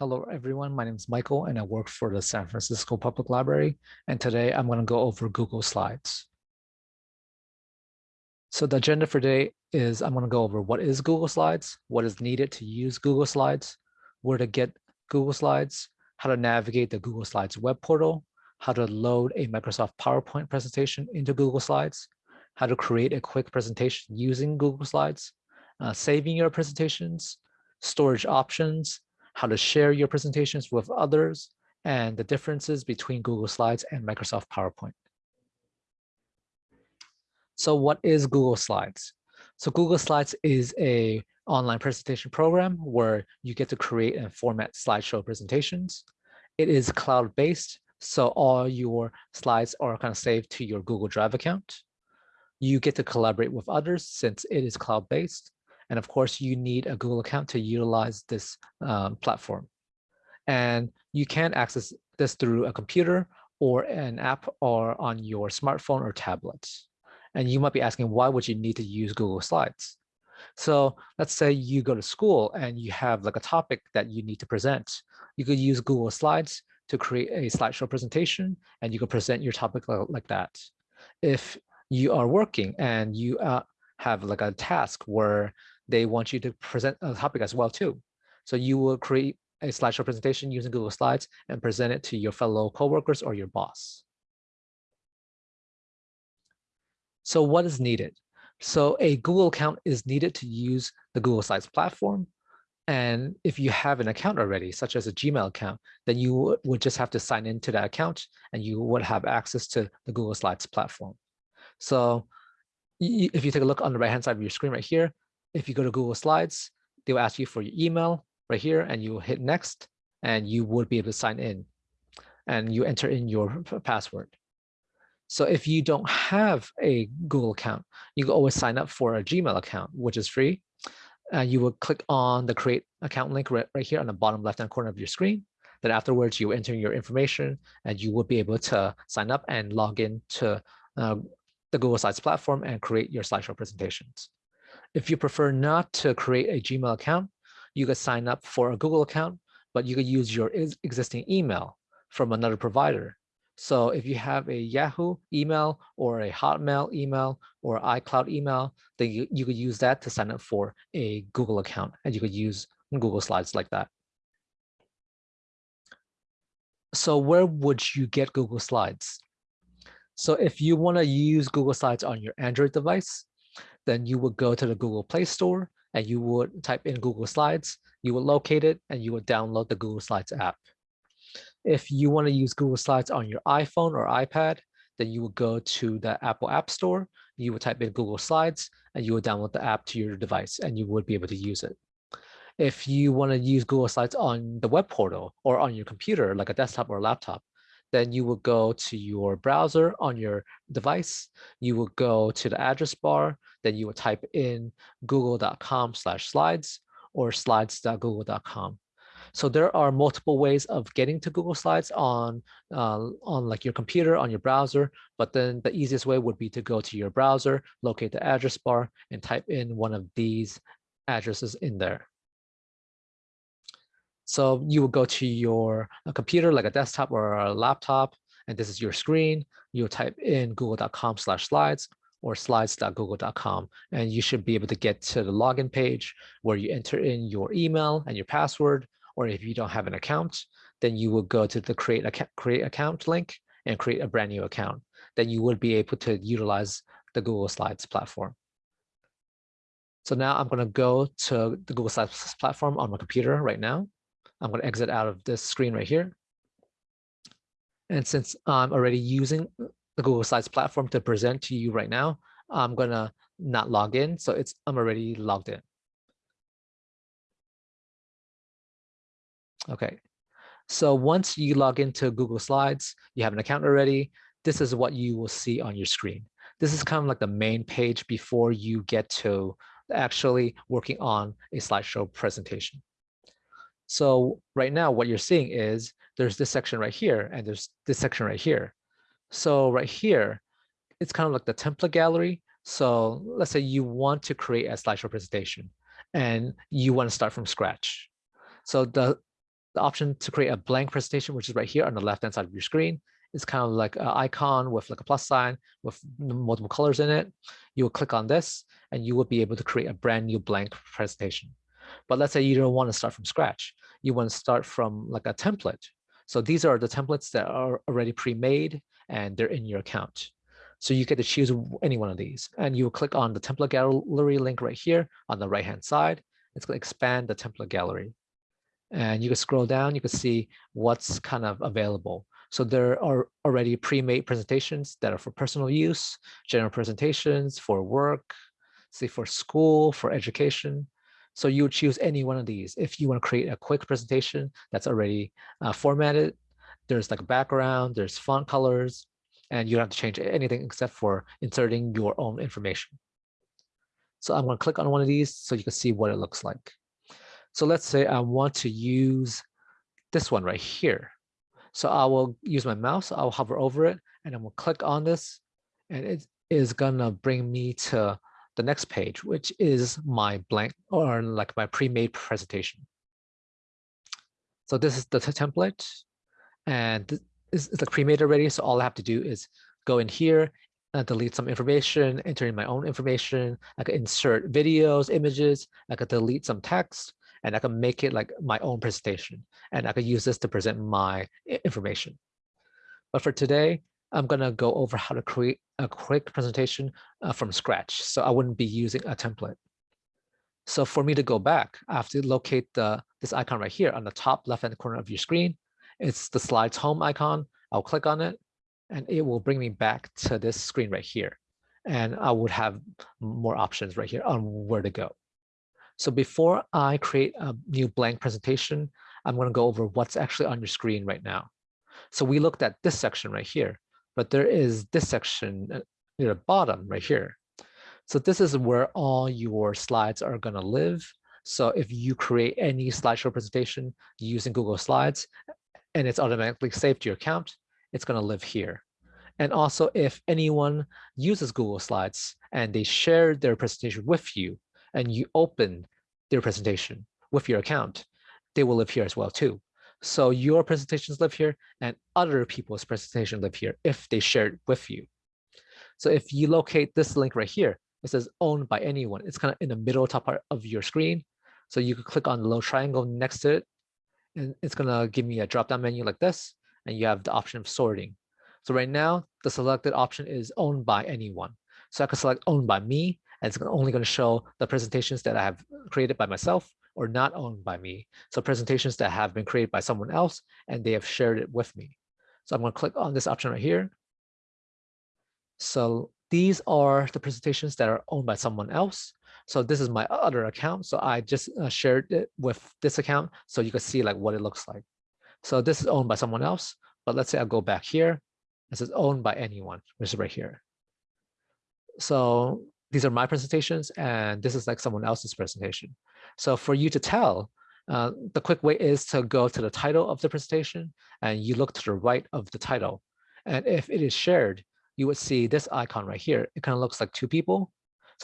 Hello, everyone. My name is Michael, and I work for the San Francisco Public Library. And today I'm going to go over Google Slides. So the agenda for today is I'm going to go over what is Google Slides, what is needed to use Google Slides, where to get Google Slides, how to navigate the Google Slides web portal, how to load a Microsoft PowerPoint presentation into Google Slides, how to create a quick presentation using Google Slides, uh, saving your presentations, storage options, how to share your presentations with others, and the differences between Google Slides and Microsoft PowerPoint. So what is Google Slides? So Google Slides is a online presentation program where you get to create and format slideshow presentations. It is cloud-based, so all your slides are kind of saved to your Google Drive account. You get to collaborate with others since it is cloud-based. And of course, you need a Google account to utilize this um, platform. And you can access this through a computer or an app or on your smartphone or tablet. And you might be asking, why would you need to use Google Slides? So let's say you go to school and you have like a topic that you need to present. You could use Google Slides to create a slideshow presentation and you could present your topic like that. If you are working and you uh, have like a task where they want you to present a topic as well too. So you will create a slideshow presentation using Google Slides and present it to your fellow coworkers or your boss. So what is needed? So a Google account is needed to use the Google Slides platform. And if you have an account already, such as a Gmail account, then you would just have to sign into that account and you would have access to the Google Slides platform. So if you take a look on the right-hand side of your screen right here, if you go to Google Slides, they will ask you for your email right here and you will hit next and you would be able to sign in and you enter in your password. So if you don't have a Google account, you can always sign up for a Gmail account, which is free. Uh, you will click on the create account link right, right here on the bottom left-hand corner of your screen. Then afterwards, you enter your information and you will be able to sign up and log in to uh, the Google Slides platform and create your slideshow presentations. If you prefer not to create a Gmail account, you could sign up for a Google account, but you could use your existing email from another provider. So if you have a Yahoo email or a Hotmail email or iCloud email, then you, you could use that to sign up for a Google account and you could use Google Slides like that. So where would you get Google Slides? So if you want to use Google Slides on your Android device, then you would go to the Google Play Store and you would type in Google Slides, you would locate it and you would download the Google Slides mm. app. If you want to use Google Slides on your iPhone or iPad, then you would go to the Apple App Store, you would type in Google Slides and you would download the app to your device and you would be able to use it. If you want to use Google Slides on the web portal or on your computer, like a desktop or a laptop, then you will go to your browser on your device. You will go to the address bar, then you will type in google.com slash slides or slides.google.com. So there are multiple ways of getting to Google Slides on, uh, on like your computer, on your browser, but then the easiest way would be to go to your browser, locate the address bar, and type in one of these addresses in there. So you will go to your computer, like a desktop or a laptop, and this is your screen. You'll type in google.com slash slides or slides.google.com, and you should be able to get to the login page where you enter in your email and your password, or if you don't have an account, then you will go to the create account, create account link and create a brand new account. Then you would be able to utilize the Google Slides platform. So now I'm going to go to the Google Slides platform on my computer right now. I'm going to exit out of this screen right here. And since I'm already using the Google Slides platform to present to you right now, I'm going to not log in. So it's I'm already logged in. Okay. So once you log into Google Slides, you have an account already. This is what you will see on your screen. This is kind of like the main page before you get to actually working on a slideshow presentation. So right now, what you're seeing is there's this section right here, and there's this section right here. So right here, it's kind of like the template gallery. So let's say you want to create a slideshow presentation and you want to start from scratch. So the the option to create a blank presentation, which is right here on the left-hand side of your screen. It's kind of like an icon with like a plus sign with multiple colors in it. You will click on this and you will be able to create a brand new blank presentation. But let's say you don't want to start from scratch. You want to start from like a template. So these are the templates that are already pre-made and they're in your account. So you get to choose any one of these and you click on the template gallery link right here on the right hand side. It's going to expand the template gallery. And you can scroll down, you can see what's kind of available. So there are already pre-made presentations that are for personal use, general presentations for work, say for school, for education. So you choose any one of these. If you want to create a quick presentation that's already uh, formatted, there's like a background, there's font colors, and you don't have to change anything except for inserting your own information. So I'm going to click on one of these so you can see what it looks like. So let's say I want to use this one right here. So I will use my mouse, I'll hover over it, and I will click on this, and it is gonna bring me to the next page, which is my blank or like my pre-made presentation. So this is the template, and it's, like pre-made already. So all I have to do is go in here and delete some information, enter in my own information. I could insert videos, images. I could delete some text and I can make it like my own presentation. And I could use this to present my information. But for today, I'm gonna go over how to create a quick presentation uh, from scratch. So I wouldn't be using a template. So for me to go back, I have to locate the this icon right here on the top left-hand corner of your screen. It's the slides home icon. I'll click on it and it will bring me back to this screen right here. And I would have more options right here on where to go. So before I create a new blank presentation, I'm going to go over what's actually on your screen right now. So we looked at this section right here, but there is this section uh, near the bottom right here. So this is where all your slides are going to live. So if you create any slideshow presentation using Google Slides and it's automatically saved to your account, it's going to live here. And also if anyone uses Google Slides and they share their presentation with you, and you open their presentation with your account, they will live here as well too. So your presentations live here and other people's presentations live here if they share it with you. So if you locate this link right here, it says owned by anyone. It's kind of in the middle top part of your screen. So you can click on the little triangle next to it and it's gonna give me a drop-down menu like this and you have the option of sorting. So right now, the selected option is owned by anyone. So I can select owned by me and it's only going to show the presentations that I have created by myself or not owned by me. So presentations that have been created by someone else and they have shared it with me. So I'm going to click on this option right here. So these are the presentations that are owned by someone else. So this is my other account. So I just uh, shared it with this account so you can see like what it looks like. So this is owned by someone else, but let's say I go back here. This is owned by anyone, which is right here. So these are my presentations and this is like someone else's presentation. So for you to tell, uh, the quick way is to go to the title of the presentation and you look to the right of the title. And if it is shared, you would see this icon right here. It kind of looks like two people.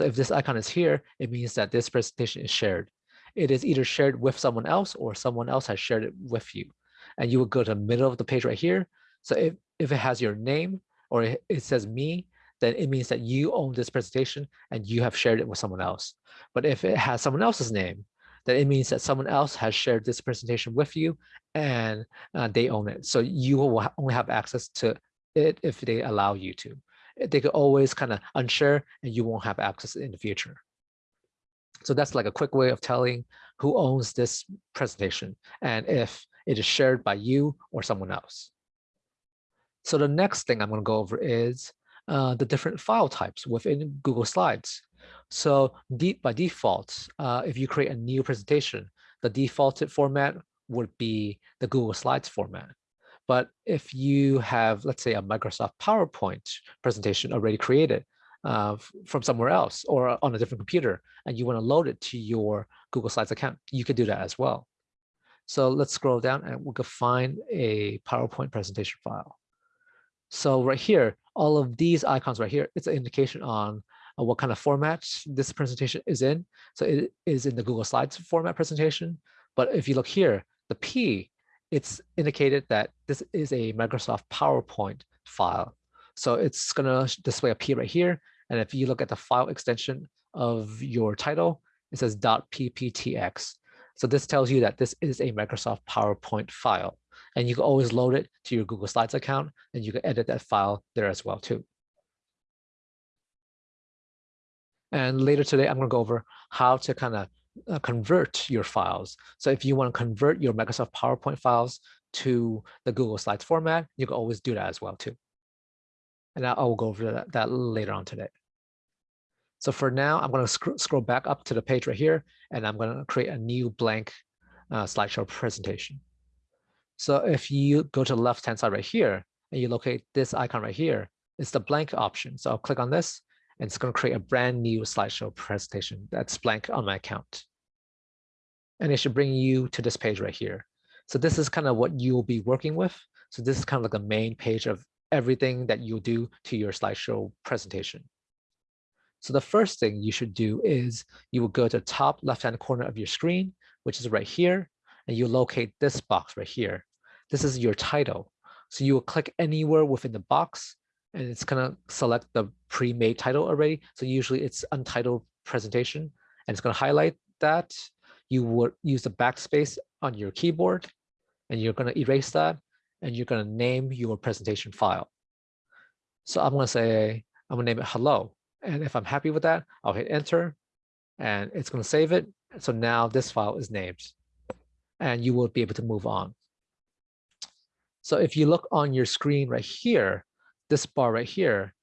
So if this icon is here, it means that this presentation is shared. It is either shared with someone else or someone else has shared it with you. And you would go to the middle of the page right here. So if, if it has your name or it, it says me, then it means that you own this presentation and you have shared it with someone else. But if it has someone else's name, then it means that someone else has shared this presentation with you and uh, they own it. So you will only have access to it if they allow you to. They could always kind of unshare and you won't have access in the future. So that's like a quick way of telling who owns this presentation and if it is shared by you or someone else. So the next thing I'm going to go over is uh, the different file types within Google Slides. So deep by default, uh, if you create a new presentation, the defaulted format would be the Google Slides format. But if you have, let's say, a Microsoft PowerPoint presentation already created uh, from somewhere else or on a different computer, and you want to load it to your Google Slides account, you can do that as well. So let's scroll down and we can find a PowerPoint presentation file. So right here, all of these icons right here, it's an indication on uh, what kind of format this presentation is in. So it is in the Google Slides format presentation. But if you look here, the P it's indicated that this is a Microsoft PowerPoint file. So it's gonna display a P right here. And if you look at the file extension of your title, it says .pptx. So this tells you that this is a Microsoft PowerPoint file. And you can always load it to your Google Slides account and you can edit that file there as well too. And later today, I'm gonna go over how to kind of uh, convert your files. So if you want to convert your Microsoft PowerPoint files to the Google Slides format, you can always do that as well too. And I will go over that, that later on today. So for now, I'm going to sc scroll back up to the page right here, and I'm going to create a new blank uh, slideshow presentation. So if you go to the left-hand side right here, and you locate this icon right here, it's the blank option. So I'll click on this, and it's going to create a brand new slideshow presentation that's blank on my account. And it should bring you to this page right here. So this is kind of what you'll be working with. So this is kind of like the main page of everything that you'll do to your slideshow presentation. So the first thing you should do is you will go to the top left-hand corner of your screen, which is right here, and you locate this box right here. This is your title. So you will click anywhere within the box and it's gonna select the pre-made title already. So usually it's untitled presentation and it's gonna highlight that. You would use the backspace on your keyboard and you're gonna erase that and you're gonna name your presentation file. So I'm gonna say, I'm gonna name it hello. And if I'm happy with that, I'll hit enter and it's gonna save it. So now this file is named and you will be able to move on. So if you look on your screen right here, this bar right here,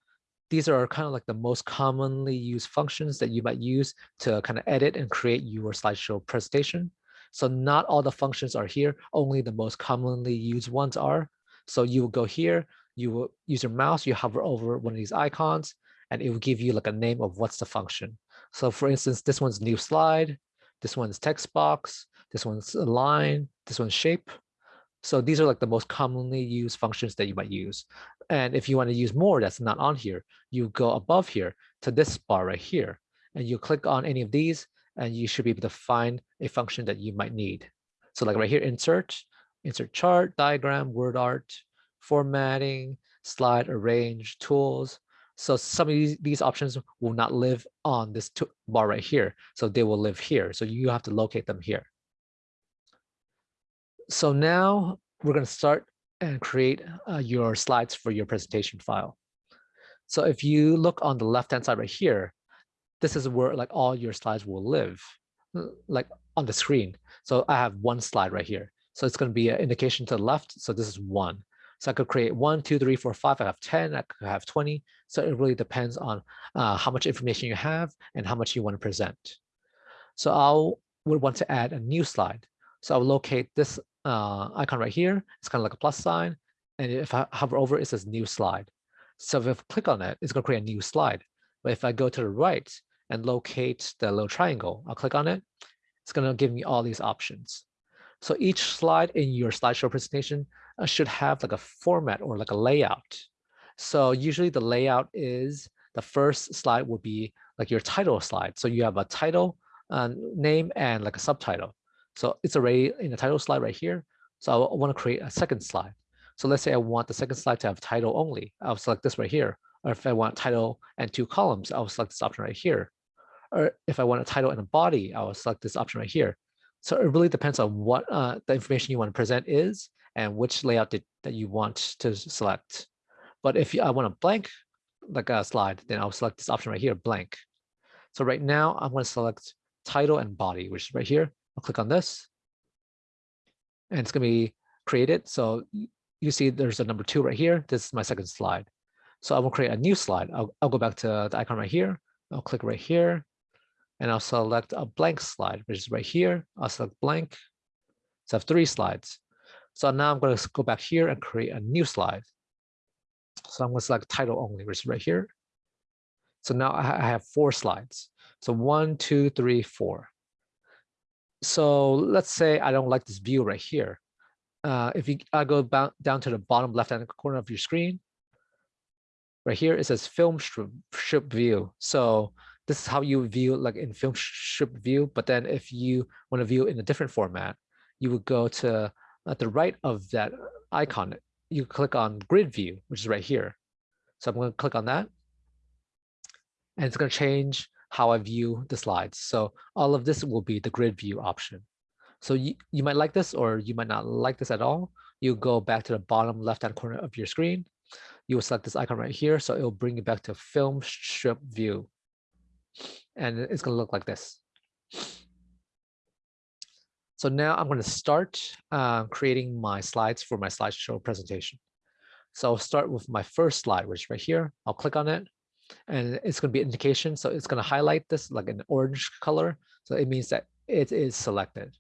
these are kind of like the most commonly used functions that you might use to kind of edit and create your slideshow presentation. So not all the functions are here, only the most commonly used ones are. So you will go here, you will use your mouse, you hover over one of these icons, and it will give you like a name of what's the function. So for instance, this one's new slide, this one's text box, this one's line, this one's shape. So these are like the most commonly used functions that you might use. And if you want to use more that's not on here, you go above here to this bar right here, and you click on any of these, and you should be able to find a function that you might need. So like right here, insert, insert chart, diagram, word art, formatting, slide, arrange, tools. So some of these, these options will not live on this bar right here. So they will live here. So you have to locate them here. So now we're going to start and create uh, your slides for your presentation file. So if you look on the left-hand side right here, this is where like all your slides will live, like on the screen. So I have one slide right here. So it's going to be an indication to the left. So this is one. So I could create one, two, three, four, five. I have 10, I could have 20. So it really depends on uh, how much information you have and how much you want to present. So I would want to add a new slide. So I'll locate this uh, icon right here. It's kind of like a plus sign. And if I hover over, it says new slide. So if I click on it, it's going to create a new slide. But if I go to the right and locate the little triangle, I'll click on it. It's going to give me all these options. So each slide in your slideshow presentation uh, should have like a format or like a layout. So usually the layout is the first slide will be like your title slide. So you have a title, uh, name, and like a subtitle. So it's already in the title slide right here. So I want to create a second slide. So let's say I want the second slide to have title only. I'll select this right here. Or if I want title and two columns, I'll select this option right here. Or if I want a title and a body, I will select this option right here. So it really depends on what uh, the information you want to present is and which layout did, that you want to select. But if I want a blank like a slide, then I'll select this option right here, blank. So right now I'm going to select title and body, which is right here. I'll click on this and it's going to be created. So you see there's a number two right here. This is my second slide. So I will create a new slide. I'll, I'll go back to the icon right here. I'll click right here and I'll select a blank slide, which is right here. I'll select blank. So I have three slides. So now I'm going to go back here and create a new slide. So I'm going to select title only, which is right here. So now I have four slides. So one, two, three, four. So let's say I don't like this view right here. Uh, if you I go down to the bottom left-hand corner of your screen, right here it says film strip, strip view. So this is how you view like in film strip view. But then if you want to view in a different format, you would go to at the right of that icon, you click on grid view, which is right here. So I'm going to click on that. And it's going to change how I view the slides. So all of this will be the grid view option. So you, you might like this or you might not like this at all. You go back to the bottom left-hand corner of your screen. You will select this icon right here. So it will bring you back to film strip view. And it's going to look like this. So now I'm going to start uh, creating my slides for my slideshow presentation. So I'll start with my first slide, which is right here. I'll click on it and it's going to be an indication. So it's going to highlight this like an orange color. So it means that it is selected.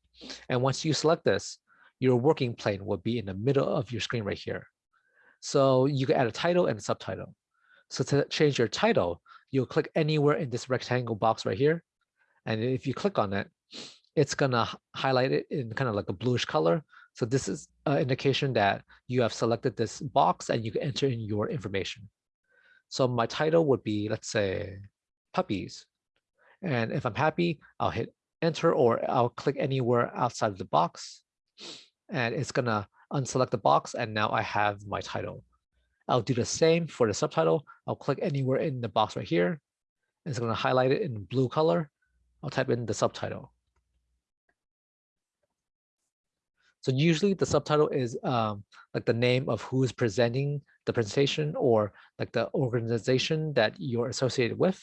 And once you select this, your working plane will be in the middle of your screen right here. So you can add a title and a subtitle. So to change your title, you'll click anywhere in this rectangle box right here. And if you click on it, it's gonna highlight it in kind of like a bluish color. So this is an indication that you have selected this box and you can enter in your information. So my title would be, let's say, puppies. And if I'm happy, I'll hit enter or I'll click anywhere outside of the box. And it's gonna unselect the box and now I have my title. I'll do the same for the subtitle. I'll click anywhere in the box right here. It's gonna highlight it in blue color. I'll type in the subtitle. So usually the subtitle is um, like the name of who is presenting the presentation or like the organization that you're associated with.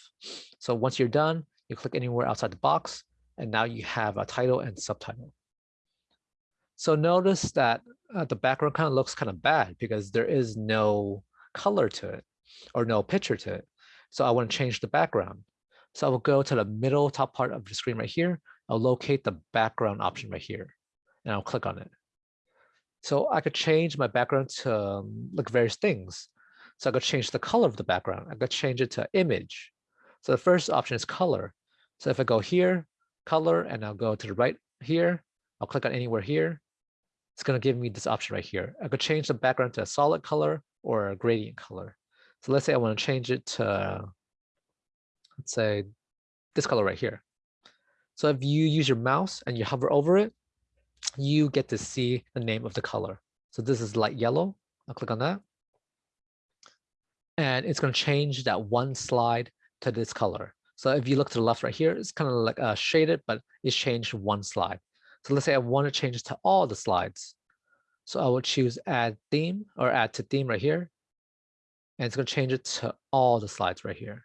So once you're done, you click anywhere outside the box, and now you have a title and subtitle. So notice that uh, the background kind of looks kind of bad because there is no color to it or no picture to it. So I want to change the background. So I will go to the middle top part of the screen right here. I'll locate the background option right here and I'll click on it. So I could change my background to um, like various things. So I could change the color of the background. I could change it to image. So the first option is color. So if I go here, color, and I'll go to the right here, I'll click on anywhere here. It's going to give me this option right here. I could change the background to a solid color or a gradient color. So let's say I want to change it to, let's say, this color right here. So if you use your mouse and you hover over it, you get to see the name of the color. So this is light yellow. I'll click on that. And it's going to change that one slide to this color. So if you look to the left right here, it's kind of like uh, shaded, but it's changed one slide. So let's say I want to change it to all the slides. So I will choose add theme or add to theme right here. And it's going to change it to all the slides right here.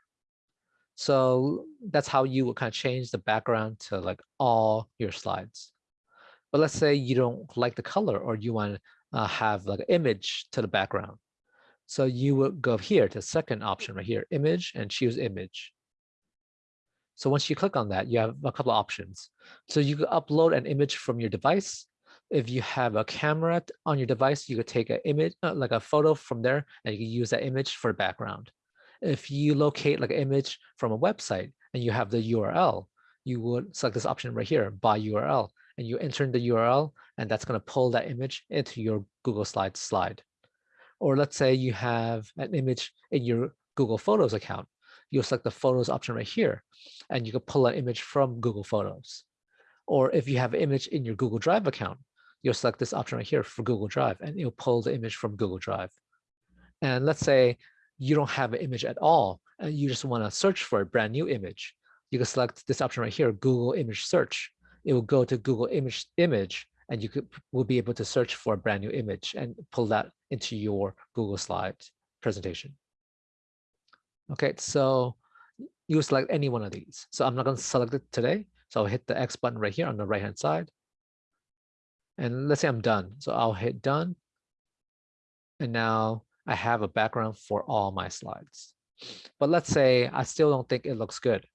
So that's how you would kind of change the background to like all your slides. But let's say you don't like the color or you want to uh, have like an image to the background. So you would go here to the second option right here, image and choose image. So once you click on that, you have a couple of options. So you could upload an image from your device. If you have a camera on your device, you could take an image, uh, like a photo from there, and you can use that image for the background. If you locate like an image from a website and you have the URL, you would select this option right here, by URL, and you enter in the URL, and that's going to pull that image into your Google Slides slide. Or let's say you have an image in your Google Photos account. You'll select the Photos option right here, and you can pull an image from Google Photos. Or if you have an image in your Google Drive account, you'll select this option right here for Google Drive, and it'll pull the image from Google Drive. And let's say you don't have an image at all, and you just want to search for a brand new image. You can select this option right here, Google Image Search, it will go to Google image image and you could will be able to search for a brand new image and pull that into your Google Slides presentation. Okay, so you select any one of these. So I'm not going to select it today. So I'll hit the X button right here on the right hand side. And let's say I'm done. So I'll hit done. And now I have a background for all my slides. But let's say I still don't think it looks good.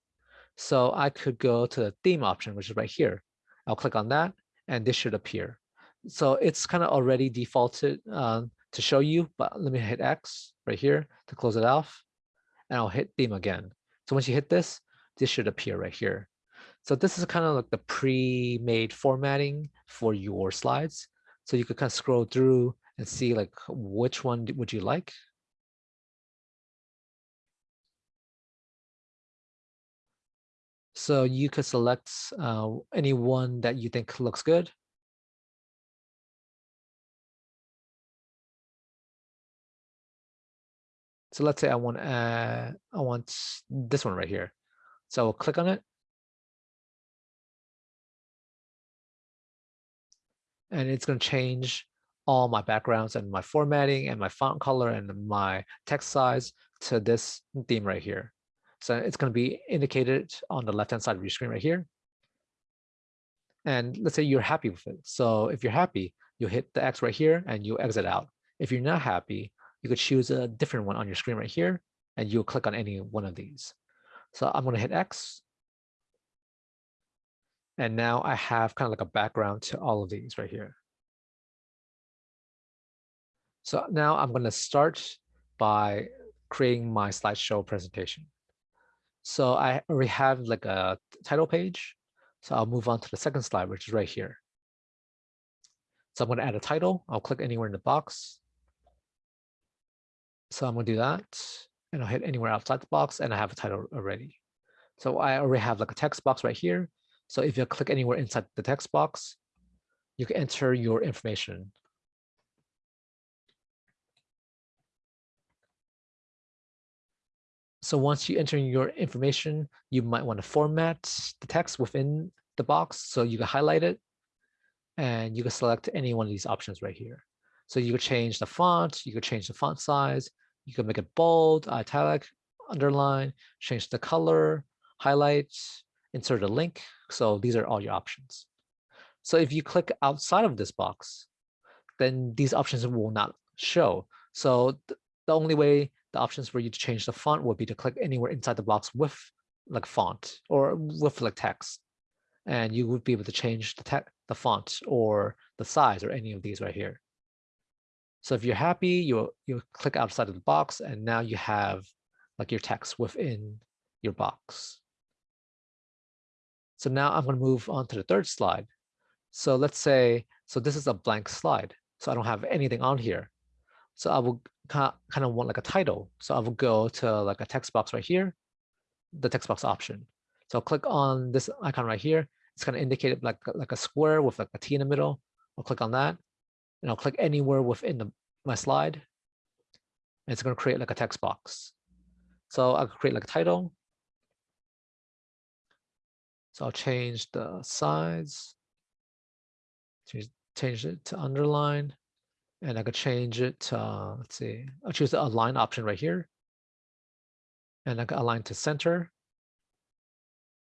So I could go to the theme option, which is right here. I'll click on that and this should appear. So it's kind of already defaulted um, to show you, but let me hit X right here to close it off and I'll hit theme again. So once you hit this, this should appear right here. So this is kind of like the pre-made formatting for your slides. So you could kind of scroll through and see like which one would you like. So you could select uh, any one that you think looks good. So let's say I want uh, I want this one right here. So I'll click on it. And it's going to change all my backgrounds and my formatting and my font color and my text size to this theme right here. So it's going to be indicated on the left-hand side of your screen right here. And let's say you're happy with it. So if you're happy, you hit the X right here and you exit out. If you're not happy, you could choose a different one on your screen right here and you'll click on any one of these. So I'm going to hit X. And now I have kind of like a background to all of these right here. So now I'm going to start by creating my slideshow presentation. So I already have like a title page. So I'll move on to the second slide, which is right here. So I'm going to add a title. I'll click anywhere in the box. So I'm going to do that. And I'll hit anywhere outside the box and I have a title already. So I already have like a text box right here. So if you click anywhere inside the text box, you can enter your information So once you enter your information, you might want to format the text within the box. So you can highlight it and you can select any one of these options right here. So you could change the font, you could change the font size, you can make it bold, italic, underline, change the color, highlight, insert a link. So these are all your options. So if you click outside of this box, then these options will not show. So the only way the options for you to change the font would be to click anywhere inside the box with like font or with like text. And you would be able to change the text, the font or the size or any of these right here. So if you're happy, you'll, you'll click outside of the box and now you have like your text within your box. So now I'm going to move on to the third slide. So let's say, so this is a blank slide. So I don't have anything on here. So I will kind of want like a title. So I will go to like a text box right here, the text box option. So I'll click on this icon right here. It's going to indicate like, like a square with like a T in the middle. I'll click on that and I'll click anywhere within the, my slide. And it's going to create like a text box. So I'll create like a title. So I'll change the size, change, change it to underline. And I could change it to, uh, let's see, I'll choose the align option right here. And I can align to center.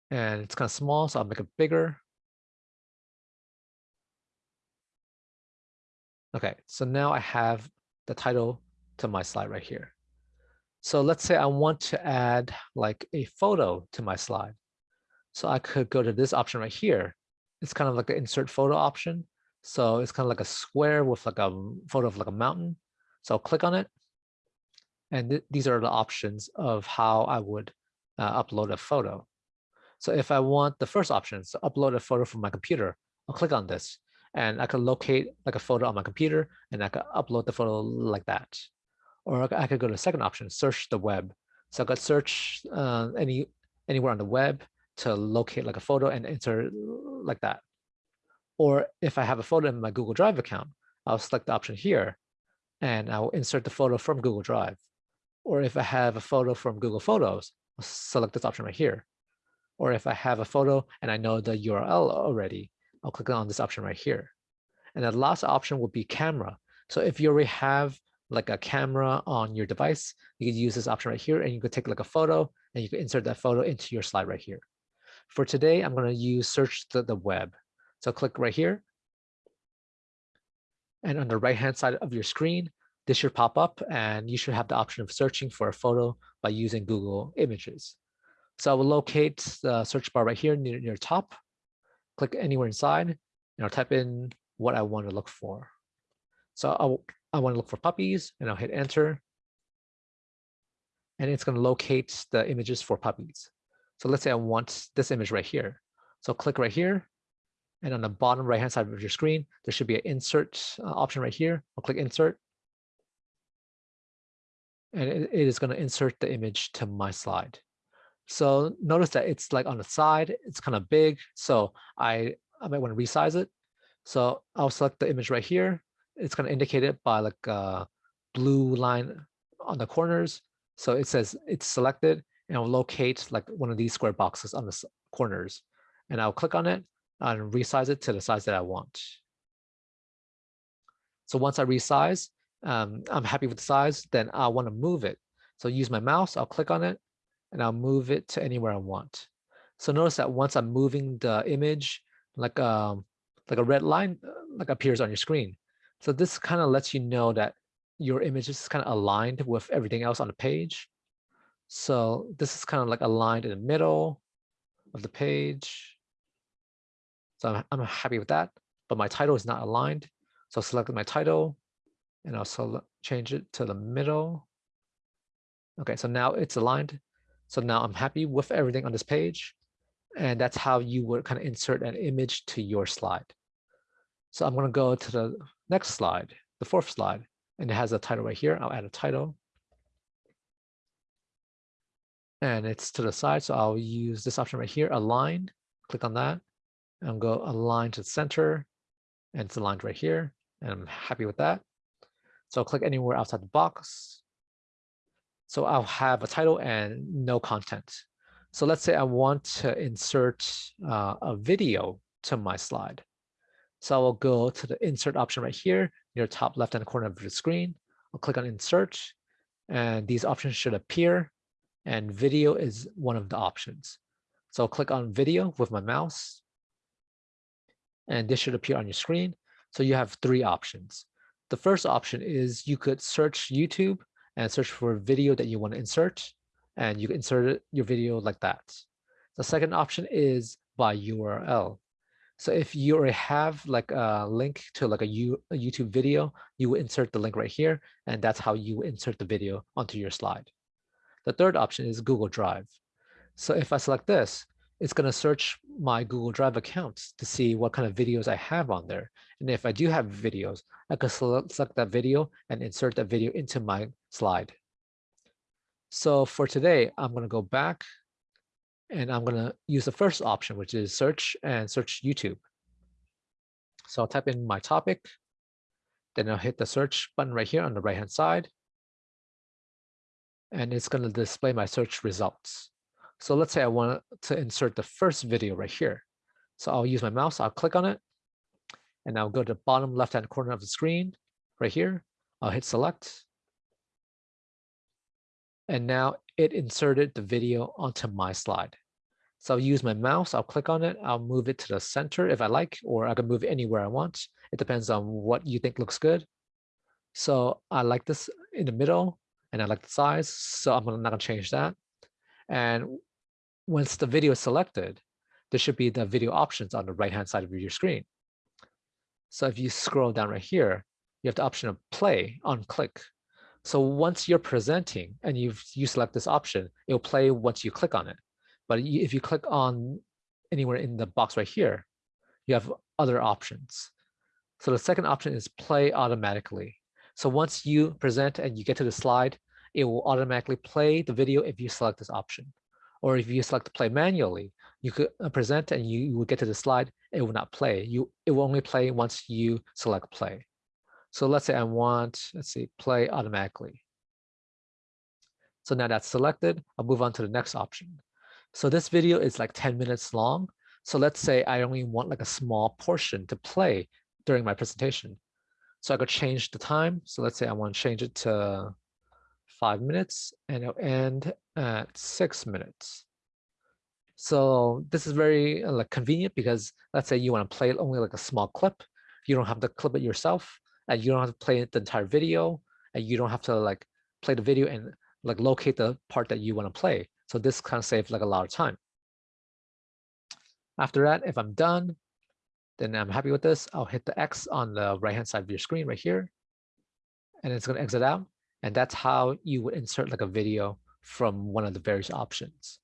And it's kind of small, so I'll make it bigger. Okay, so now I have the title to my slide right here. So let's say I want to add like a photo to my slide. So I could go to this option right here. It's kind of like the insert photo option. So it's kind of like a square with like a photo of like a mountain. So I'll click on it. And th these are the options of how I would uh, upload a photo. So if I want the first option, so upload a photo from my computer, I'll click on this and I can locate like a photo on my computer and I can upload the photo like that. Or I could go to the second option, search the web. So I could search uh, any anywhere on the web to locate like a photo and enter like that. Or if I have a photo in my Google Drive account, I'll select the option here and I'll insert the photo from Google Drive. Or if I have a photo from Google Photos, I'll select this option right here. Or if I have a photo and I know the URL already, I'll click on this option right here. And the last option would be camera. So if you already have like a camera on your device, you can use this option right here and you could take like a photo and you can insert that photo into your slide right here. For today, I'm going to use search the, the web. So click right here. And on the right-hand side of your screen, this should pop up and you should have the option of searching for a photo by using Google Images. So I will locate the search bar right here near, near top, click anywhere inside, and I'll type in what I want to look for. So I'll, I want to look for puppies and I'll hit enter. And it's going to locate the images for puppies. So let's say I want this image right here. So click right here and on the bottom right hand side of your screen, there should be an insert uh, option right here. I'll click insert. And it, it is going to insert the image to my slide. So notice that it's like on the side, it's kind of big. So I, I might want to resize it. So I'll select the image right here. It's going to indicate it by like a blue line on the corners. So it says it's selected and it'll locate like one of these square boxes on the corners. And I'll click on it and resize it to the size that I want. So once I resize, um, I'm happy with the size, then I want to move it. So use my mouse, I'll click on it and I'll move it to anywhere I want. So notice that once I'm moving the image, like um, like a red line uh, like appears on your screen. So this kind of lets you know that your image is kind of aligned with everything else on the page. So this is kind of like aligned in the middle of the page. So I'm, I'm happy with that, but my title is not aligned. So I'll select my title and I'll select, change it to the middle. Okay, so now it's aligned. So now I'm happy with everything on this page. And that's how you would kind of insert an image to your slide. So I'm going to go to the next slide, the fourth slide, and it has a title right here. I'll add a title. And it's to the side, so I'll use this option right here, align, click on that, and go align to the center, and it's aligned right here, and I'm happy with that. So I'll click anywhere outside the box. So I'll have a title and no content. So let's say I want to insert uh, a video to my slide. So I will go to the insert option right here near top left-hand corner of the screen. I'll click on insert and these options should appear and video is one of the options. So I'll click on video with my mouse and this should appear on your screen. So you have three options. The first option is you could search YouTube and search for a video that you want to insert, and you insert your video like that. The second option is by URL. So if you already have like a link to like a YouTube video, you will insert the link right here, and that's how you insert the video onto your slide. The third option is Google Drive. So if I select this, it's going to search my Google Drive accounts to see what kind of videos I have on there. And if I do have videos, I can select that video and insert that video into my slide. So for today, I'm going to go back and I'm going to use the first option, which is search and search YouTube. So I'll type in my topic, then I'll hit the search button right here on the right hand side. And it's going to display my search results. So let's say I want to insert the first video right here. So I'll use my mouse, I'll click on it, and I'll go to the bottom left-hand corner of the screen right here. I'll hit select. And now it inserted the video onto my slide. So I'll use my mouse, I'll click on it, I'll move it to the center if I like, or I can move it anywhere I want. It depends on what you think looks good. So I like this in the middle and I like the size, so I'm not gonna change that. And once the video is selected, there should be the video options on the right-hand side of your screen. So if you scroll down right here, you have the option of play on click. So once you're presenting and you've you select this option, it'll play once you click on it. But if you click on anywhere in the box right here, you have other options. So the second option is play automatically. So once you present and you get to the slide, it will automatically play the video if you select this option. Or if you select play manually, you could uh, present and you, will get to the slide, it will not play. You It will only play once you select play. So let's say I want, let's see, play automatically. So now that's selected, I'll move on to the next option. So this video is like 10 minutes long. So let's say I only want like a small portion to play during my presentation. So I could change the time. So let's say I want to change it to five minutes and it'll end at six minutes. So this is very uh, like convenient because let's say you want to play only like a small clip. You don't have to clip it yourself and you don't have to play the entire video and you don't have to like play the video and like locate the part that you want to play. So this kind of saves like a lot of time. After that, if I'm done, then I'm happy with this. I'll hit the X on the right hand side of your screen right here. And it's going to exit out. And that's how you would insert like a video from one of the various options.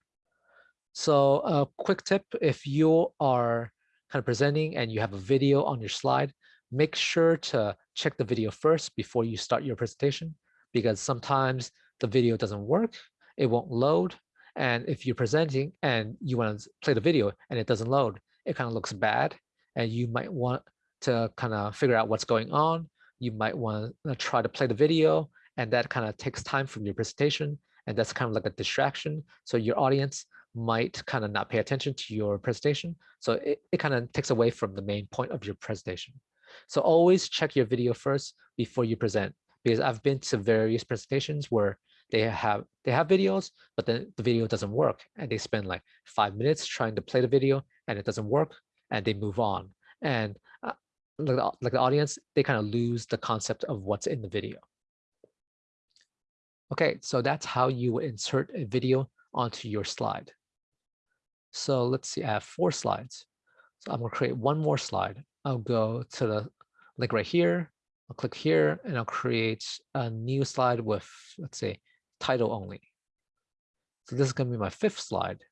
So a quick tip, if you are kind of presenting and you have a video on your slide, make sure to check the video first before you start your presentation, because sometimes the video doesn't work, it won't load. And if you're presenting and you want to play the video and it doesn't load, it kind of looks bad. And you might want to kind of figure out what's going on. You might want to try to play the video and that kind of takes time from your presentation and that's kind of like a distraction. So your audience might kind of not pay attention to your presentation. So it, it kind of takes away from the main point of your presentation. So always check your video first before you present, because I've been to various presentations where they have they have videos, but then the video doesn't work, and they spend like five minutes trying to play the video, and it doesn't work, and they move on. And uh, like, the, like the audience, they kind of lose the concept of what's in the video. Okay, so that's how you insert a video onto your slide. So let's see, I have four slides. So I'm gonna create one more slide. I'll go to the link right here. I'll click here and I'll create a new slide with, let's say, title only. So this is gonna be my fifth slide.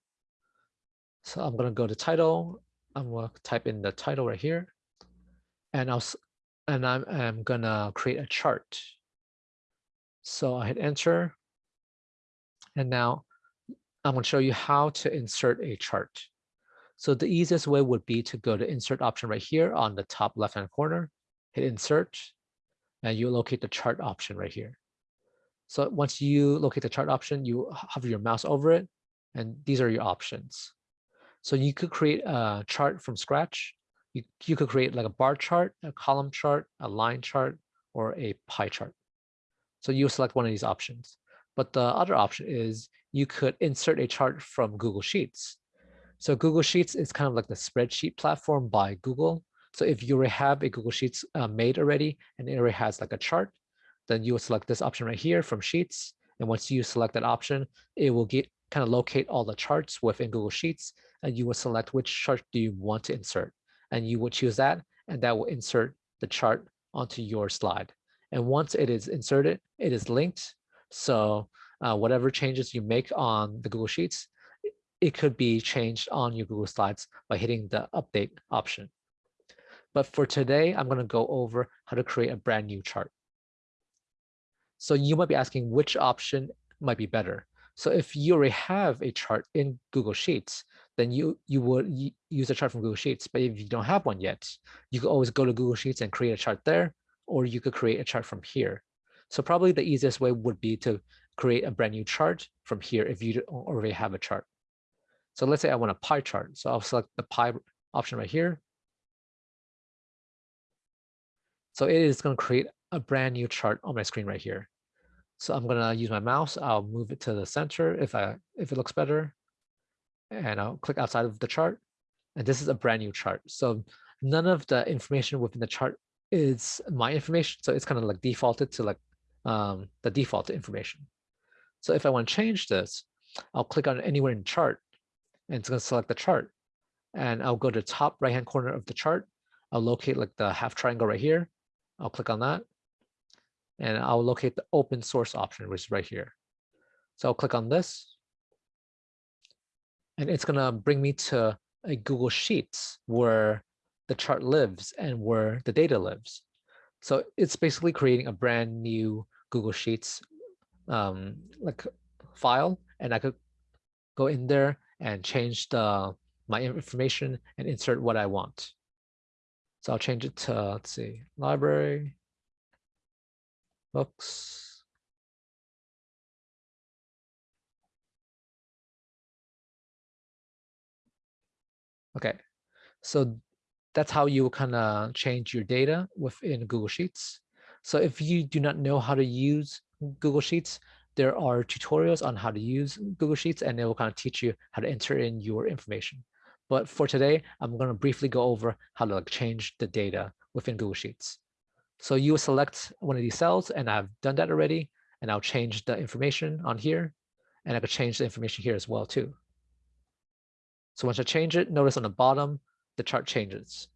So I'm gonna go to title. I'm gonna type in the title right here. And I'll and I'm, I'm gonna create a chart. So I hit enter. And now I'm going to show you how to insert a chart. So the easiest way would be to go to insert option right here on the top left-hand corner, hit insert, and you locate the chart option right here. So once you locate the chart option, you hover your mouse over it, and these are your options. So you could create a chart from scratch. You, you could create like a bar chart, a column chart, a line chart, or a pie chart. So you select one of these options. But the other option is you could insert a chart from Google Sheets. So Google Sheets is kind of like the spreadsheet platform by Google. So if you have a Google Sheets uh, made already and it already has like a chart, then you will select this option right here from Sheets. And once you select that option, it will get kind of locate all the charts within Google Sheets and you will select which chart do you want to insert. And you will choose that and that will insert the chart onto your slide. And once it is inserted, it is linked. So uh, whatever changes you make on the Google Sheets, it could be changed on your Google Slides by hitting the update option. But for today, I'm going to go over how to create a brand new chart. So you might be asking which option might be better. So if you already have a chart in Google Sheets, then you, you would use a chart from Google Sheets. But if you don't have one yet, you can always go to Google Sheets and create a chart there or you could create a chart from here. So probably the easiest way would be to create a brand new chart from here if you already have a chart. So let's say I want a pie chart. So I'll select the pie option right here. So it is going to create a brand new chart on my screen right here. So I'm going to use my mouse. I'll move it to the center if I if it looks better. And I'll click outside of the chart. And this is a brand new chart. So none of the information within the chart is my information. So it's kind of like defaulted to like um, the default information. So if I want to change this, I'll click on anywhere in chart and it's going to select the chart. And I'll go to top right hand corner of the chart. I'll locate like the half triangle right here. I'll click on that. And I'll locate the open source option, which is right here. So I'll click on this. And it's going to bring me to a Google Sheets where the chart lives and where the data lives. So it's basically creating a brand new Google Sheets um, like file, and I could go in there and change the my information and insert what I want. So I'll change it to, let's see, library, books. Okay, so that's how you kind of change your data within Google Sheets. So if you do not know how to use Google Sheets, there are tutorials on how to use Google Sheets and it will kind of teach you how to enter in your information. But for today, I'm going to briefly go over how to like change the data within Google Sheets. So you will select one of these cells and I've done that already. And I'll change the information on here and I could change the information here as well too. So once I change it, notice on the bottom, the chart changes.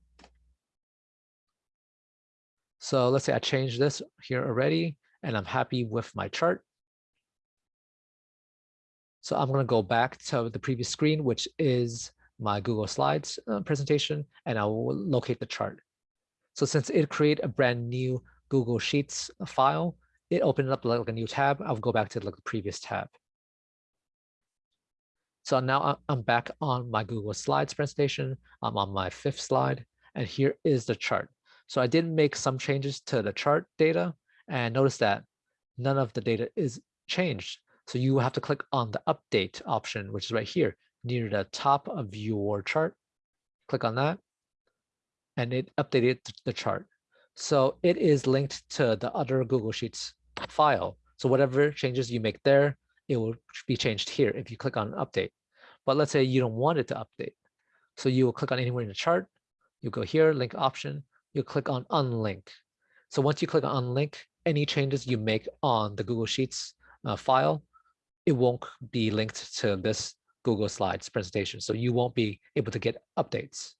So let's say I change this here already and I'm happy with my chart. So I'm going to go back to the previous screen, which is my Google Slides uh, presentation, and I will locate the chart. So since it created a brand new Google Sheets file, it opened up like a new tab. I'll go back to the previous tab. So now I'm back on my Google Slides presentation. I'm on my fifth slide, and here is the chart. So I did make some changes to the chart data, and notice that none of the data is changed. So you have to click on the update option, which is right here near the top of your chart. Click on that and it updated the chart. So it is linked to the other Google Sheets file. So whatever changes you make there, it will be changed here if you click on update. But let's say you don't want it to update. So you will click on anywhere in the chart, you go here, link option, you click on unlink. So once you click on unlink, any changes you make on the Google Sheets uh, file, it won't be linked to this Google Slides presentation. So you won't be able to get updates.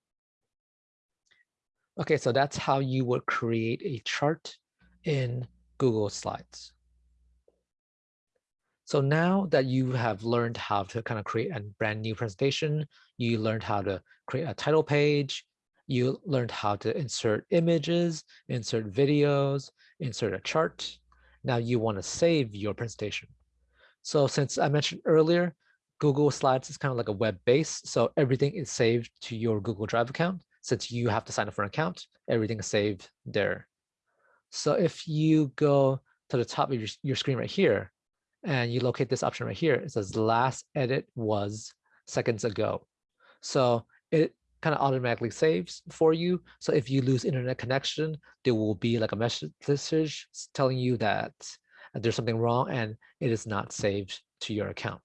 Okay, so that's how you would create a chart in Google Slides. So now that you have learned how to kind of create a brand new presentation, you learned how to create a title page, you learned how to insert images, insert videos, insert a chart. Now you want to save your presentation. So since I mentioned earlier, Google Slides is kind of like a web base. So everything is saved to your Google Drive account. Since you have to sign up for an account, everything is saved there. So if you go to the top of your, your screen right here, and you locate this option right here, it says last edit was seconds ago. So it kind of automatically saves for you. So if you lose internet connection, there will be like a message telling you that uh, there's something wrong and it is not saved to your account.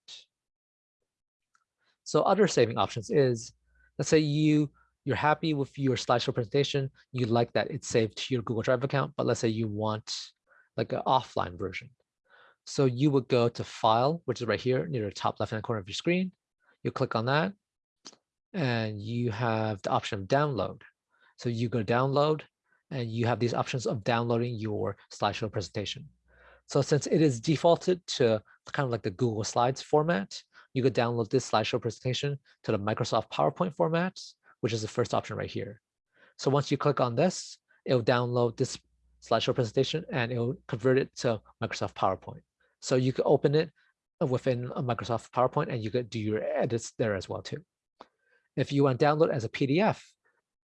So other saving options is, let's say you you're happy with your slideshow presentation, you like that it's saved to your Google Drive account, but let's say you want like an offline version. So you would go to File, which is right here near the top left-hand corner of your screen. You click on that, and you have the option of download. So you go download, and you have these options of downloading your slideshow presentation. So since it is defaulted to kind of like the Google Slides format, you could download this slideshow presentation to the Microsoft PowerPoint format, which is the first option right here. So once you click on this, it'll download this slideshow presentation and it'll convert it to Microsoft PowerPoint. So you could open it within a Microsoft PowerPoint and you could do your edits there as well too. If you want to download as a PDF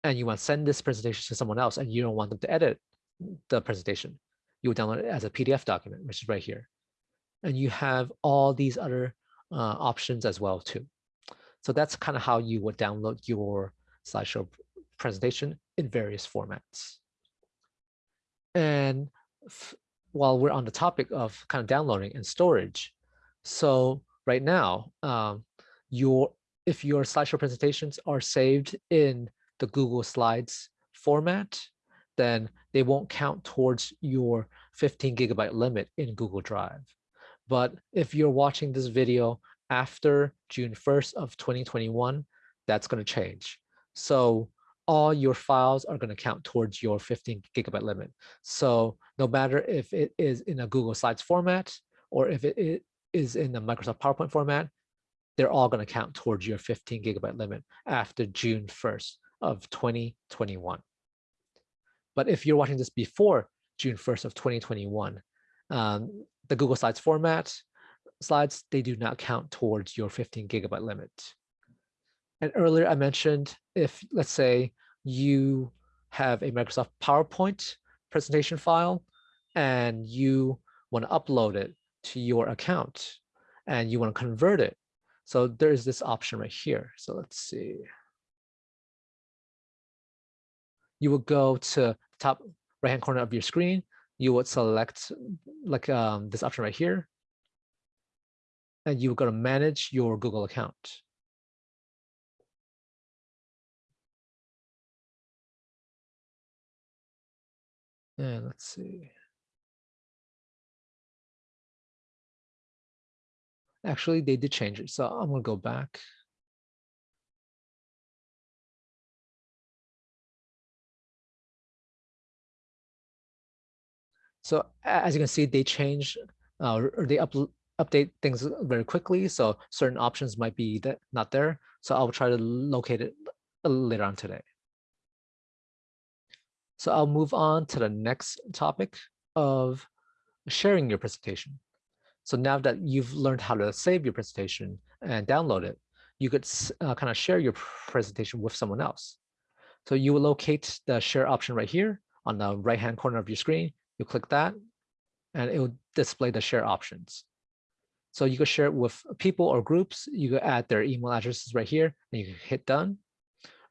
and you want to send this presentation to someone else and you don't want them to edit the presentation, you would download it as a PDF document, which is right here. And you have all these other uh, options as well too. So that's kind of how you would download your slideshow presentation in various formats. And while we're on the topic of kind of downloading and storage, so right now, um, your if your slideshow presentations are saved in the Google Slides format, then they won't count towards your 15 gigabyte limit in Google Drive. But if you're watching this video after June 1st of 2021, that's going to change. So all your files are going to count towards your 15 gigabyte limit. So no matter if it is in a Google Slides format or if it is in the Microsoft PowerPoint format, they're all going to count towards your 15 gigabyte limit after June 1st of 2021. But if you're watching this before June 1st of 2021, um, the Google Slides format slides, they do not count towards your 15 gigabyte limit. And earlier I mentioned if, let's say, you have a Microsoft PowerPoint presentation file and you want to upload it to your account and you want to convert it. So there's this option right here. So let's see. You will go to top right hand corner of your screen. You would select like um, this option right here and you're go to manage your Google account. And let's see. Actually, they did change it, so I'm going to go back. So as you can see, they change uh, or they up, update things very quickly. So certain options might be that not there. So I'll try to locate it later on today. So I'll move on to the next topic of sharing your presentation. So now that you've learned how to save your presentation and download it, you could uh, kind of share your presentation with someone else. So you will locate the share option right here on the right-hand corner of your screen. You click that and it will display the share options. So you could share it with people or groups. You could add their email addresses right here and you can hit done.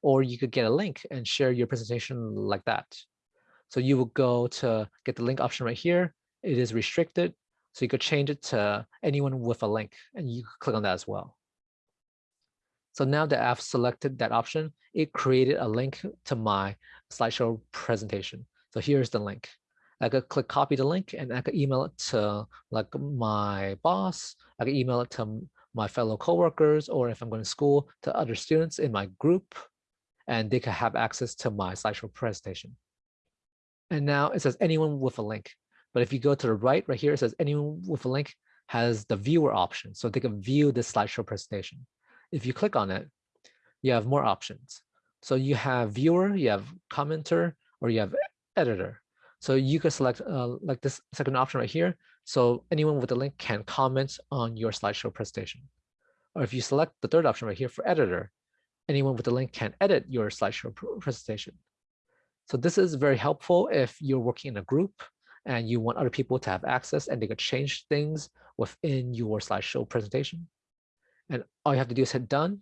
Or you could get a link and share your presentation like that. So you will go to get the link option right here. It is restricted. So you could change it to anyone with a link and you click on that as well. So now that I've selected that option, it created a link to my slideshow presentation. So here's the link. I could click copy the link and I could email it to like my boss. I could email it to my fellow coworkers, or if I'm going to school, to other students in my group, and they can have access to my slideshow presentation. And now it says anyone with a link. But if you go to the right, right here, it says anyone with a link has the viewer option. So they can view this slideshow presentation. If you click on it, you have more options. So you have viewer, you have commenter, or you have editor. So you can select uh, like this second option right here. So anyone with a link can comment on your slideshow presentation. Or if you select the third option right here for editor, anyone with the link can edit your slideshow presentation. So this is very helpful if you're working in a group and you want other people to have access and they could change things within your slideshow presentation. And all you have to do is hit done,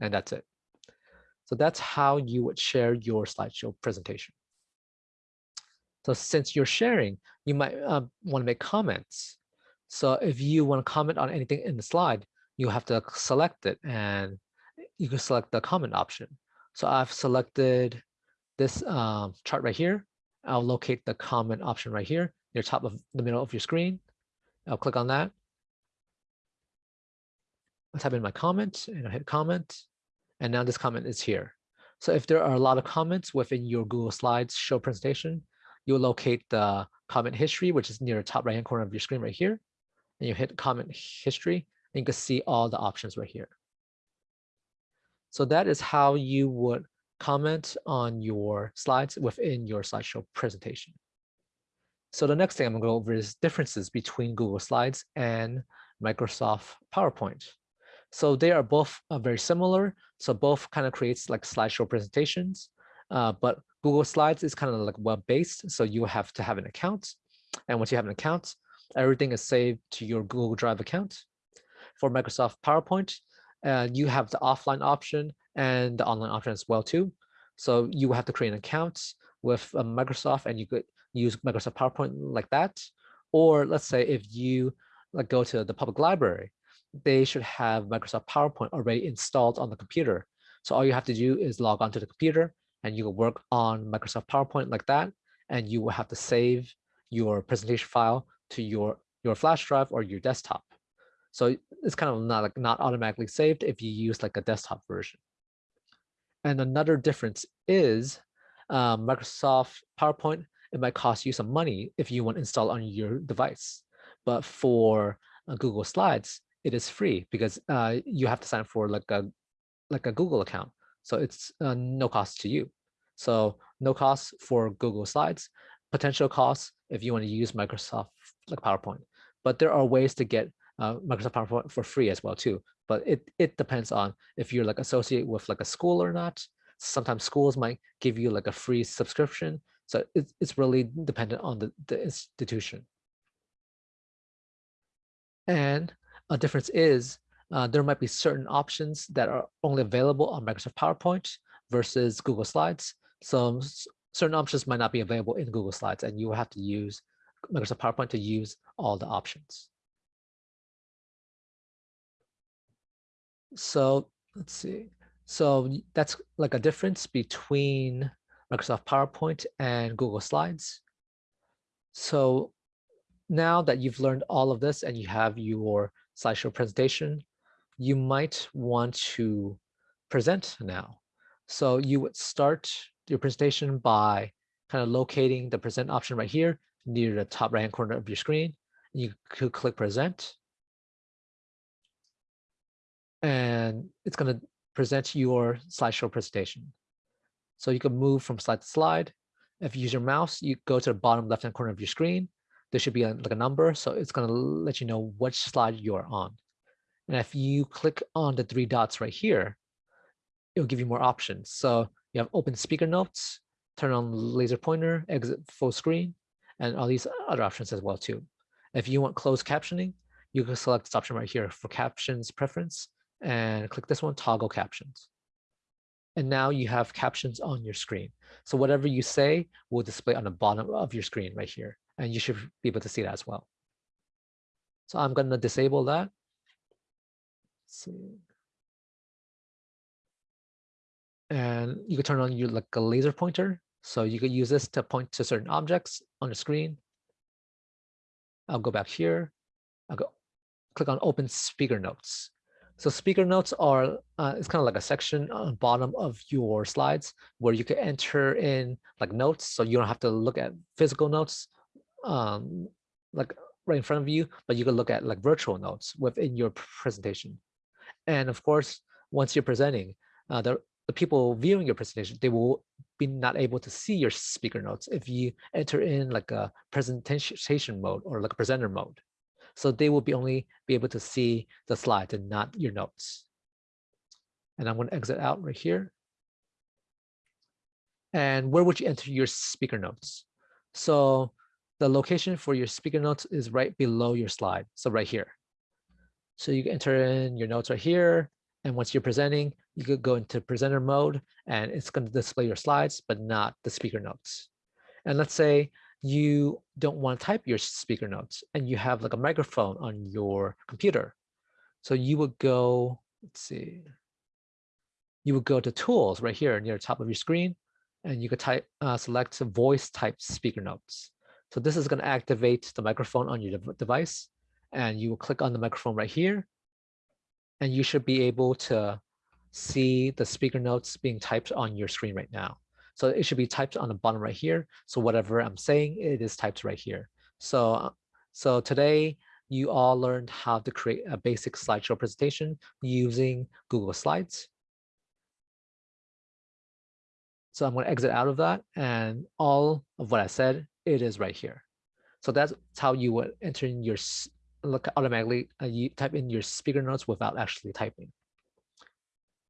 and that's it. So that's how you would share your slideshow presentation. So since you're sharing, you might uh, want to make comments. So if you want to comment on anything in the slide, you have to select it and you can select the comment option. So I've selected this um, chart right here. I'll locate the comment option right here near top of the middle of your screen. I'll click on that. I'll type in my comment and I'll hit comment. And now this comment is here. So if there are a lot of comments within your Google Slides show presentation, you'll locate the comment history, which is near the top right-hand corner of your screen right here. And you hit comment history, and you can see all the options right here. So that is how you would comment on your slides within your slideshow presentation. So the next thing I'm going to go over is differences between Google Slides and Microsoft PowerPoint. So they are both uh, very similar. So both kind of creates like slideshow presentations, uh, but Google Slides is kind of like web-based, so you have to have an account. And once you have an account, everything is saved to your Google Drive account. For Microsoft PowerPoint, uh, you have the offline option and the online option as well too. So you will have to create an account with uh, Microsoft and you could use Microsoft PowerPoint like that. Or let's say if you like go to the public library, they should have Microsoft PowerPoint already installed on the computer. So all you have to do is log onto the computer and you will work on Microsoft PowerPoint like that, and you will have to save your presentation file to your, your flash drive or your desktop. So it's kind of not like not automatically saved if you use like a desktop version. And another difference is um, Microsoft PowerPoint, it might cost you some money if you want to install on your device. But for uh, Google Slides, it is free because uh, you have to sign up for like a like a Google account. So it's uh, no cost to you. So no cost for Google Slides, potential costs if you want to use Microsoft like PowerPoint. But there are ways to get uh, Microsoft PowerPoint for free as well too. But it, it depends on if you're like associated with like a school or not. Sometimes schools might give you like a free subscription. So it's, it's really dependent on the, the institution. And a difference is uh, there might be certain options that are only available on Microsoft PowerPoint versus Google Slides. So certain options might not be available in Google Slides and you will have to use Microsoft PowerPoint to use all the options. So let's see. So that's like a difference between Microsoft PowerPoint and Google Slides. So now that you've learned all of this and you have your slideshow presentation, you might want to present now. So you would start your presentation by kind of locating the present option right here near the top right hand corner of your screen. You could click present. And it's going to present your slideshow presentation. So you can move from slide to slide. If you use your mouse, you go to the bottom left hand corner of your screen. There should be a, like a number. So it's going to let you know which slide you're on. And if you click on the three dots right here, it'll give you more options. So you have open speaker notes, turn on laser pointer, exit full screen, and all these other options as well too. If you want closed captioning, you can select this option right here for captions preference and click this one, toggle captions. And now you have captions on your screen. So whatever you say will display on the bottom of your screen right here. And you should be able to see that as well. So I'm going to disable that. Let's see. And you can turn on your like a laser pointer. So you could use this to point to certain objects on the screen. I'll go back here. I'll go click on open speaker notes. So speaker notes are, uh, it's kind of like a section on bottom of your slides where you can enter in like notes. So you don't have to look at physical notes um, like right in front of you, but you can look at like virtual notes within your presentation. And of course, once you're presenting, uh, the, the people viewing your presentation, they will be not able to see your speaker notes if you enter in like a presentation mode or like a presenter mode. So they will be only be able to see the slides and not your notes. And I'm going to exit out right here. And where would you enter your speaker notes? So the location for your speaker notes is right below your slide. So right here. So you can enter in your notes right here. And once you're presenting, you could go into presenter mode and it's going to display your slides, but not the speaker notes. And let's say you don't want to type your speaker notes and you have like a microphone on your computer. So you would go, let's see, you would go to tools right here near the top of your screen and you could type, uh, select voice type speaker notes. So this is going to activate the microphone on your device and you will click on the microphone right here and you should be able to see the speaker notes being typed on your screen right now. So it should be typed on the bottom right here. So whatever I'm saying, it is typed right here. So, so today you all learned how to create a basic slideshow presentation using Google Slides. So I'm going to exit out of that and all of what I said, it is right here. So that's how you would enter in your look automatically uh, you type in your speaker notes without actually typing.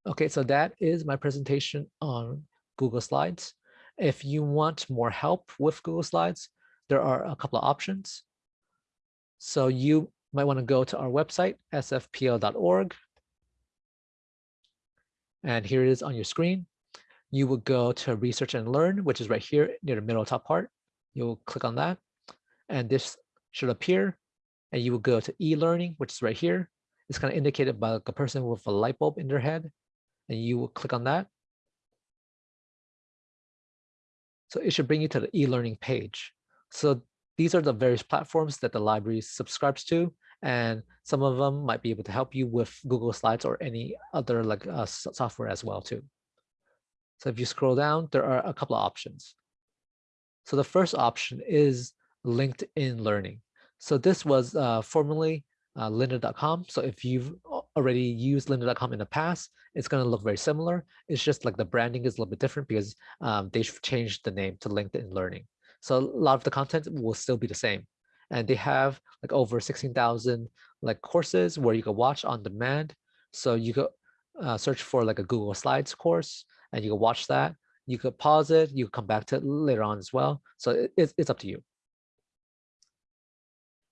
Okay, so that is my presentation on Google Slides. If you want more help with Google Slides, there are a couple of options. So you might want to go to our website, sfpl.org. And here it is on your screen. You will go to research and learn, which is right here near the middle top part. You'll click on that. And this should appear. And you will go to e-learning, which is right here. It's kind of indicated by like a person with a light bulb in their head. And you will click on that. So it should bring you to the e-learning page. So these are the various platforms that the library subscribes to, and some of them might be able to help you with Google Slides or any other like uh, software as well too. So if you scroll down, there are a couple of options. So the first option is LinkedIn Learning. So this was uh, formerly uh, lynda.com. So if you've already used lynda.com in the past, it's going to look very similar. It's just like the branding is a little bit different because um, they've changed the name to LinkedIn Learning. So a lot of the content will still be the same. And they have like over 16,000 like courses where you can watch on demand. So you could uh, search for like a Google Slides course and you can watch that. You could pause it, you could come back to it later on as well. So it, it's, it's up to you.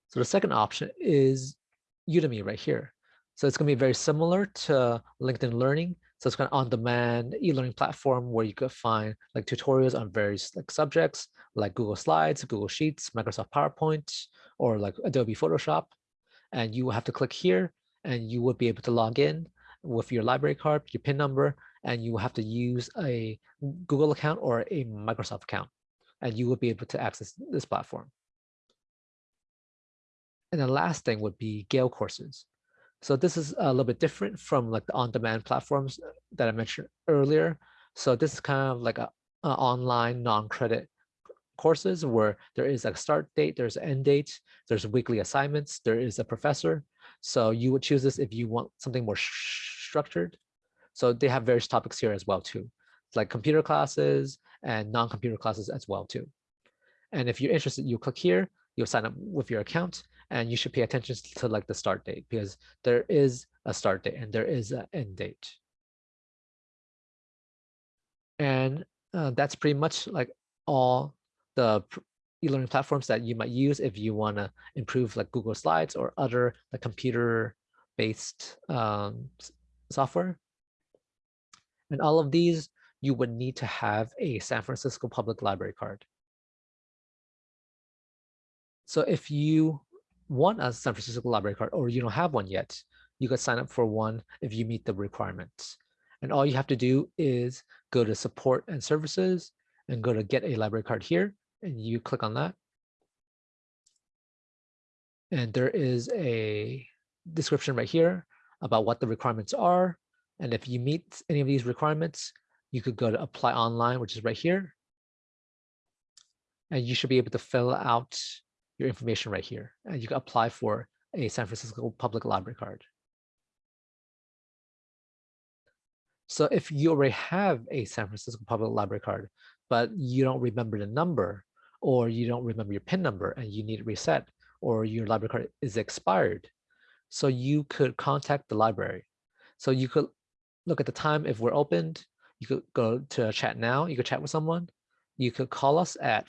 So the second option is Udemy right here. So it's going to be very similar to LinkedIn Learning. So it's kind of on-demand e-learning platform where you could find like tutorials on various like subjects like Google Slides, Google Sheets, Microsoft PowerPoint, or like Adobe Photoshop. And you will have to click here and you would be able to log in with your library card, your PIN number, and you will have to use a Google account or a Microsoft account. And you will be able to access this platform. And the last thing would be Gale courses. So this is a little bit different from like the on-demand platforms that I mentioned earlier. So this is kind of like a, a online non-credit courses where there is a start date, there's an end date, there's weekly assignments, there is a professor. So you would choose this if you want something more structured. So they have various topics here as well too, like computer classes and non-computer classes as well too. And if you're interested, you click here, you'll sign up with your account and you should pay attention to like the start date because there is a start date and there is an end date. And uh, that's pretty much like all the e-learning platforms that you might use if you want to improve like Google Slides or other like computer-based um, software. And all of these, you would need to have a San Francisco Public Library card. So if you want a San Francisco Library card or you don't have one yet, you could sign up for one if you meet the requirements. And all you have to do is go to support and services and go to get a library card here and you click on that. And there is a description right here about what the requirements are. And if you meet any of these requirements, you could go to apply online, which is right here. And you should be able to fill out your information right here. And you can apply for a San Francisco Public Library card. So if you already have a San Francisco Public Library card, but you don't remember the number, or you don't remember your PIN number and you need reset, or your library card is expired, so you could contact the library. So you could look at the time if we're opened, you could go to chat now, you could chat with someone, you could call us at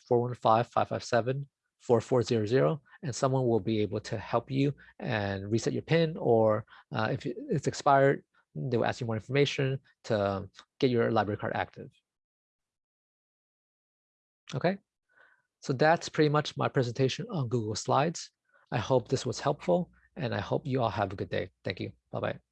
415-557-4400 and someone will be able to help you and reset your PIN or uh, if it's expired, they will ask you more information to get your library card active. Okay, so that's pretty much my presentation on Google Slides. I hope this was helpful and I hope you all have a good day. Thank you. Bye-bye.